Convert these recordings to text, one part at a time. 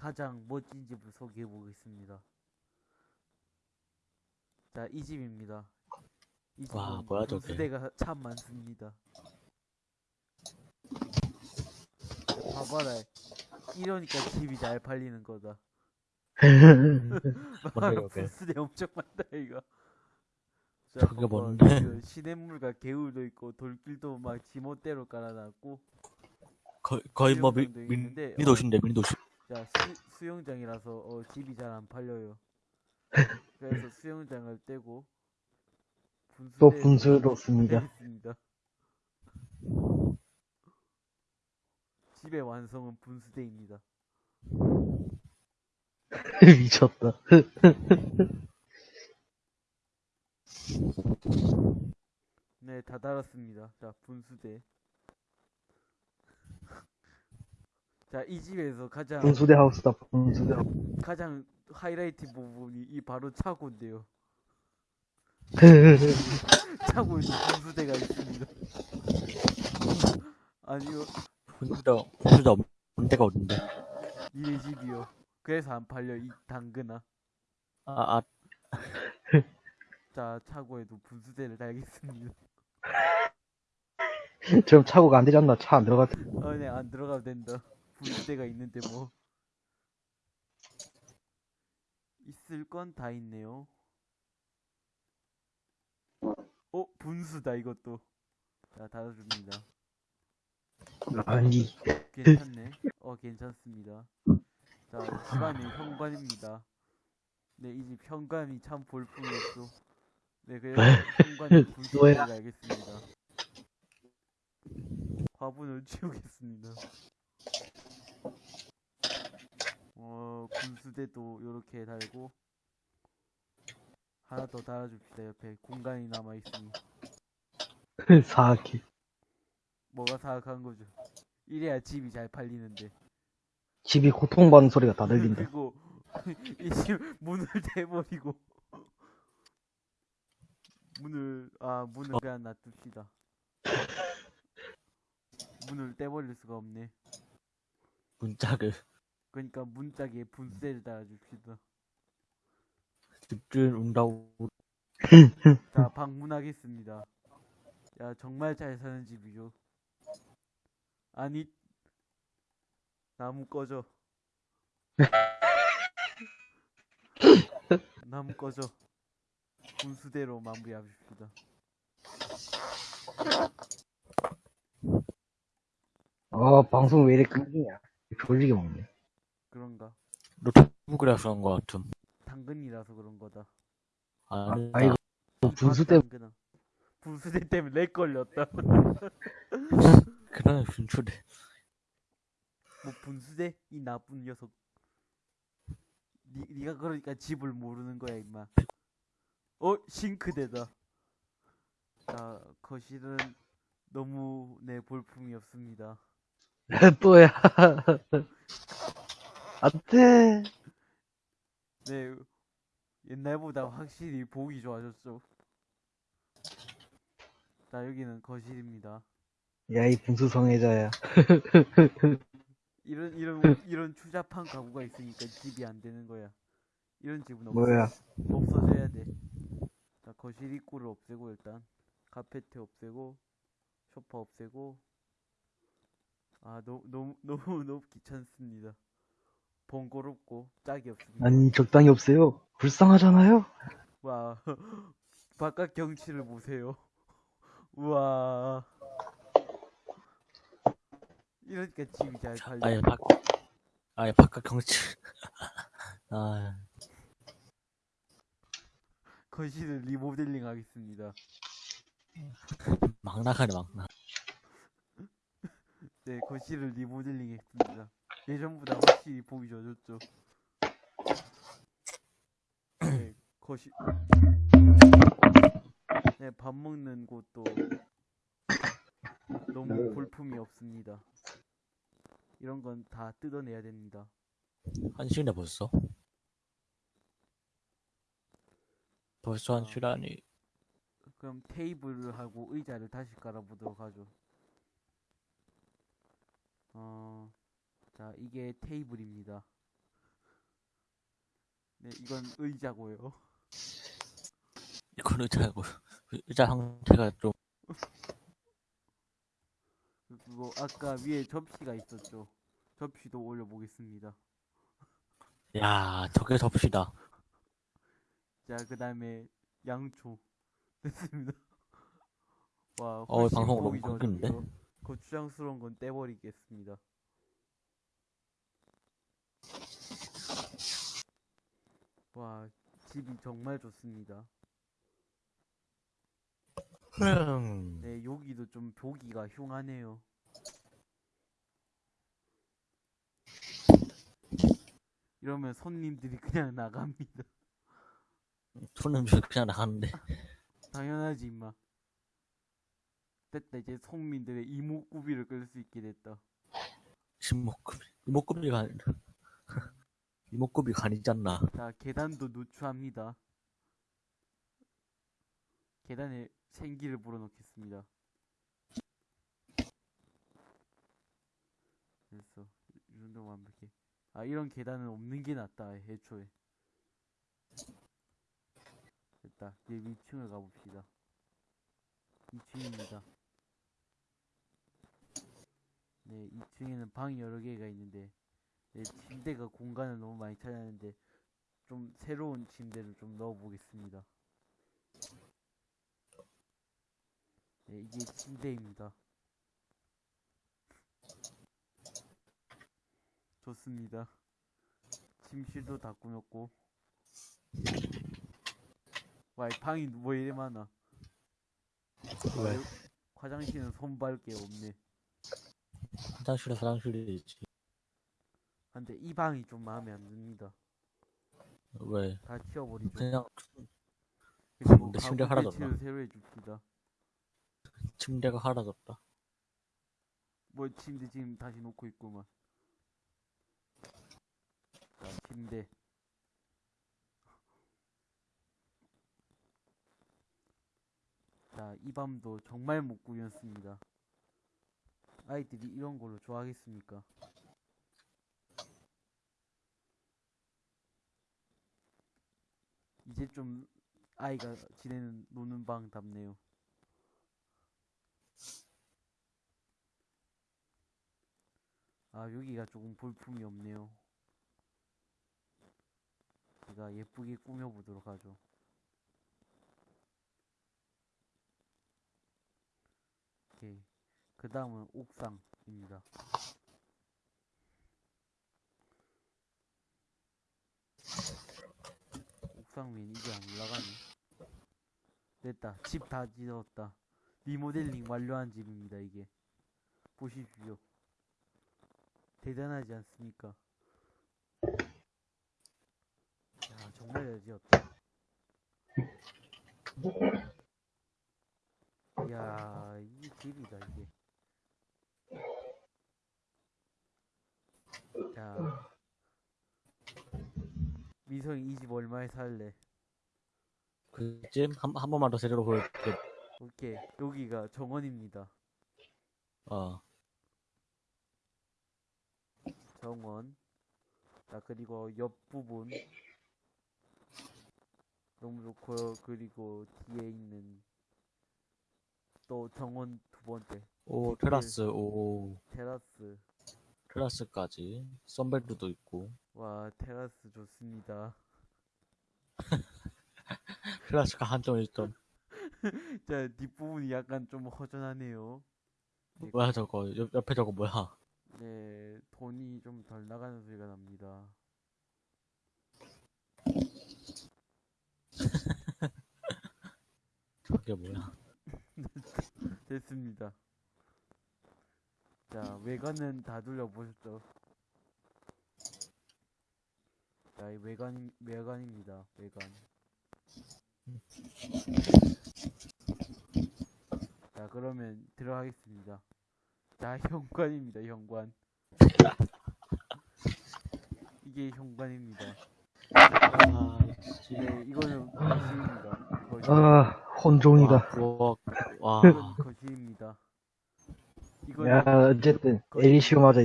가장 멋진 집을 소개해 보겠습니다. 자, 이 집입니다. 이 집은 와, 뭐야, 저게. 분수대가 참 많습니다. 봐봐라. 이러니까 집이 잘 팔리는 거다. 분수대 엄청 많다 이거. 자, 저게. 뭔데? 그 시냇물과 개울도 있고 돌길도 막 지멋대로 깔아놨고 거의, 거의 뭐, 미, 미, 미도시인데, 미도시. 자 수, 수영장이라서 어, 집이 잘 안 팔려요. 그래서 수영장을 떼고 분수대 또. 되겠습니다. 집의 완성은 분수대입니다. 미쳤다. 네, 다 달았습니다. 자, 분수대. 자, 이 집에서 가장 분수대 하우스다, 분수대 하우스. 가장 하이라이트 부분이 이 바로 차고인데요. 차고에도 분수대가 있습니다. 아니요, 분수다, 분수다 없는 데가 어딘데. 니네 집이요. 그래서 안 팔려, 이 당근아. 아, 아, 자, 차고에도 분수대를 달겠습니다. 지금 차고가 안 되지 않나? 차 안 들어갔. 아, 네, 안 들어가도 된다. 분수대가 있는데 뭐. 있을 건 다 있네요. 어, 분수다, 이것도. 자, 닫아줍니다. 아니, 괜찮네. 어, 괜찮습니다. 자, 집안이 현관입니다. 네, 이 집 현관이 참 볼품이 없어. 네, 그래서 현관에 분수대를 뭐야? 알겠습니다. 화분을 치우겠습니다. 어, 분수대도 요렇게 달고 하나 더 달아줍시다. 옆에 공간이 남아있으니 사악해. 뭐가 사악한 거죠? 이래야 집이 잘 팔리는데. 집이 고통받는 소리가 다 들린다. 그리고 이 집 문을 대버리고 문을 아 문을 그냥 놔둡시다. 문을 떼버릴 수가 없네. 문짝을. 그러니까 문짝에 분쇄를 달아줍시다. 집주인 온다고. 자 방문하겠습니다. 야 정말 잘 사는 집이죠. 아니 나무 꺼져. 나무 꺼져. 분수대로 마무리합시다. 아, 방송 왜 이렇게 끊기냐. 졸리게 먹네. 그런가? 노트북이라서 그런 거 같음. 당근이라서 그런 거다. 아니, 아이고. 뭐 분수 때문에 당근아. 분수대 때문에 lag 걸렸다. 그러네, 분출이. 뭐 분수대? 이 나쁜 녀석. 니, 니가 그러니까 집을 모르는 거야 임마. 어? 싱크대다. 자 거실은 너무 내 볼품이 없습니다. 또야. 안 돼. 네 옛날보다 확실히 보기 좋아졌죠. 자 여기는 거실입니다. 야, 이 분수 성애자야. 이런 이런 이런 추잡한 가구가 있으니까 집이 안 되는 거야. 이런 집은 없어. 뭐야. 없어져야 돼. 자, 거실 입구를 없애고 일단 카페트 없애고 소파 없애고 아 너무 너무 너무 너무 귀찮습니다. 번거롭고 짝이 없습니다. 아니, 적당히 없어요. 불쌍하잖아요. 와 바깥 경치를 보세요. 우와 이러니까 집이 잘 팔려. 아예 바, 아예 바깥 경치. 아, 거실을 리모델링 하겠습니다. 막 나가네, 막 나. 네, 거실을 리모델링 했습니다. 예전보다 확실히 보기 좋아졌죠. 네, 거실. 네, 밥 먹는 곳도 너무 볼품이 없습니다. 이런 건 다 뜯어내야 됩니다. 한 시간에 벌써? 벌써 한 아. 시간이. 그럼 테이블을 하고 의자를 다시 깔아보도록 하죠. 어, 자, 이게 테이블입니다. 네, 이건 의자고요. 이건 의자고, 의자 형태가 좀, 그리고 아까 위에 접시가 있었죠. 접시도 올려보겠습니다. 야, 저게 접시다. 자, 그 다음에 양초. 됐습니다. 와, 어, 방송 너무 끊기는데? 좋아졌고요. 거추장스러운 건 떼버리겠습니다. 와, 집이 정말 좋습니다. 흠. 네, 여기도 좀 보기가 흉하네요. 이러면 손님들이 그냥 나갑니다. 손은 그냥 나가는데. 당연하지, 임마. 됐다, 이제 손민들의 이목구비를 끌 수 있게 됐다. 이목구비, 이목구비가 아니라. 이목구비가 아니잖아. 자, 계단도 누추합니다. 계단에 생기를 불어넣겠습니다. 됐어. 이 정도 완벽해. 아, 이런 계단은 없는 게 낫다, 애초에. 됐다. 이제 위층을 가봅시다. 2층입니다. 네, 2층에는 방이 여러 개가 있는데, 네, 침대가 공간을 너무 많이 차지하는데, 좀 새로운 침대를 좀 넣어보겠습니다. 네, 이게 침대입니다. 좋습니다. 침실도 다 꾸몄고. 와, 이 방이 뭐 이래 많아. 왜? 화장실은 손발 게 없네. 화장실에 화장실이지. 근데 이 방이 좀 마음에 안 듭니다. 왜? 다 치워버리죠. 그냥 그리고 침대 하나도 배치를 새로 해줍시다. 침대가 하나졌다. 뭐 침대 지금 다시 놓고 있구만. 자, 침대. 자, 이 밤도 정말 못 꾸몄습니다. 아이들이 이런 걸로 좋아하겠습니까? 이제 좀 아이가 지내는 노는 방답네요. 아, 여기가 조금 볼품이 없네요. 제가 예쁘게 꾸며보도록 하죠. 오케이. 그 다음은 옥상입니다. 위엔 이게 안 올라가네. 됐다. 집 다 지었다. 리모델링 완료한 집입니다, 이게. 보십시오. 대단하지 않습니까? 야, 정말 잘 지었다. 이야, 이 집이다, 이게. 자, 미성이 이 집 얼마에 살래? 그쯤 한, 한 번만 더 제대로 보여줄게. 오케이, 여기가 정원입니다. 어. 정원. 자, 그리고 옆 부분. 너무 좋고요. 그리고 뒤에 있는 또 정원 두 번째. 오, 테라스, 오, 테라스. 테라스까지. 썬벨트도 있고. 와, 테라스 좋습니다. 테라스가 한정에 있던. 자, 뒷부분이 약간 좀 허전하네요. 뭐야, 저거. 옆, 옆에 저거 뭐야. 네, 돈이 좀 덜 나가는 소리가 납니다. 저게 뭐야. 됐습니다. 자, 외관은 다 둘러보셨죠? 자, 이 외관, 외관입니다. 외관. 자, 그러면 들어가겠습니다. 자, 현관입니다. 현관. 이게 현관입니다. 아, 씨. 네, 이거는 거실입니다. 거실. 아, 혼종이다. 와. 와, 이건 거실입니다. 이거는 야, 어쨌든, 에리시오 맞아.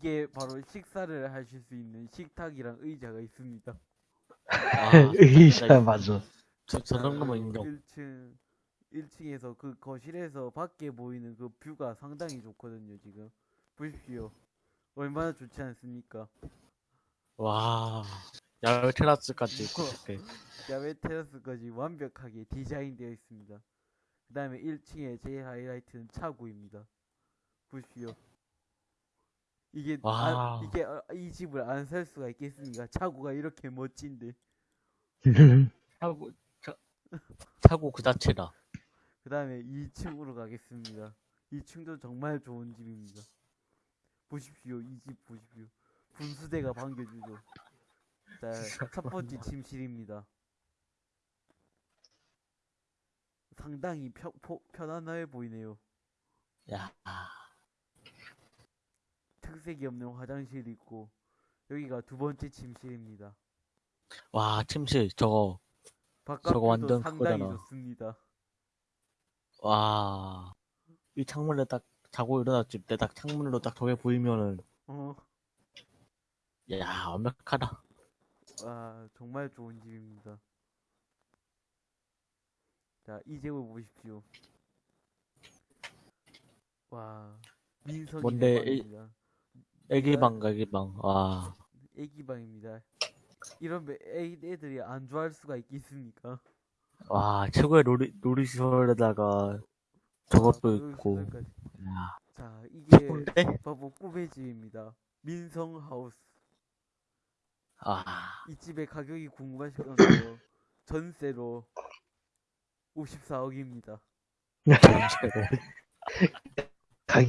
이, 이게 바로 식사를 하실 수 있는 식탁이랑 의자가 있습니다. 아, 의자 맞아. 저, 저 정도면 인정. 1층 1층에서 그 거실에서 밖에 보이는 그 뷰가 상당히 좋거든요, 지금. 보십시오. 얼마나 좋지 않습니까? 와, 야외 테라스까지 있고, 이렇게. 야외 테라스까지 완벽하게 디자인되어 있습니다. 그 다음에 1층에 제일 하이라이트는 차고입니다. 보십시오. 이게, 와. 안- 이게, 어, 이 집을 안 살 수가 있겠습니까? 차고가 이렇게 멋진데. 차고, 차, 차고 그 자체라. 그 다음에 2층으로 가겠습니다. 2층도 정말 좋은 집입니다. 보십시오. 이 집 보십시오. 분수대가 반겨주죠. 자, 첫 번째 침실입니다. 상당히 편, 포, 편안해 보이네요. 야, 특색이 없는 화장실이 있고, 여기가 두 번째 침실입니다. 와, 침실, 저거, 바깥도 완전 상당히 그거잖아. 좋습니다. 와. 이 창문에 딱 자고 일어났을 때 딱 창문으로 딱 저게 보이면은, 어, 야, 완벽하다. 와, 정말 좋은 집입니다. 자, 이 집을 보십시오. 와, 민석이 뭔데. 애기방, 애기방. 와. 애기 방입니다. 이런 애, 애- 애들이 안 좋아할 수가 있겠습니까? 와, 최고의 놀이, 놀이시설에다가 저것도 아, 있고. 야, 자, 이게 최고인데? 바로 꿈의 집입니다. 민성 하우스. 아, 이 집의 가격이 궁금하실 건데요. 전세로 54억입니다. 전체로.